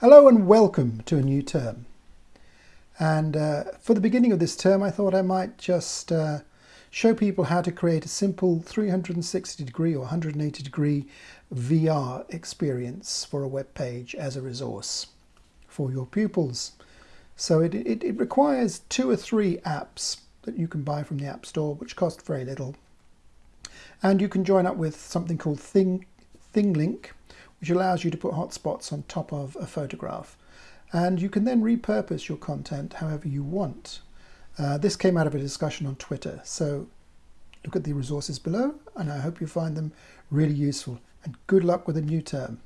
Hello and welcome to a new term. And uh, for the beginning of this term, I thought I might just uh, show people how to create a simple 360 degree or 180 degree VR experience for a web page as a resource for your pupils. So it, it, it requires two or three apps that you can buy from the App Store, which cost very little. And you can join up with something called Thing, ThingLink, which allows you to put hotspots on top of a photograph. And you can then repurpose your content however you want. Uh, this came out of a discussion on Twitter, so look at the resources below and I hope you find them really useful. And good luck with a new term.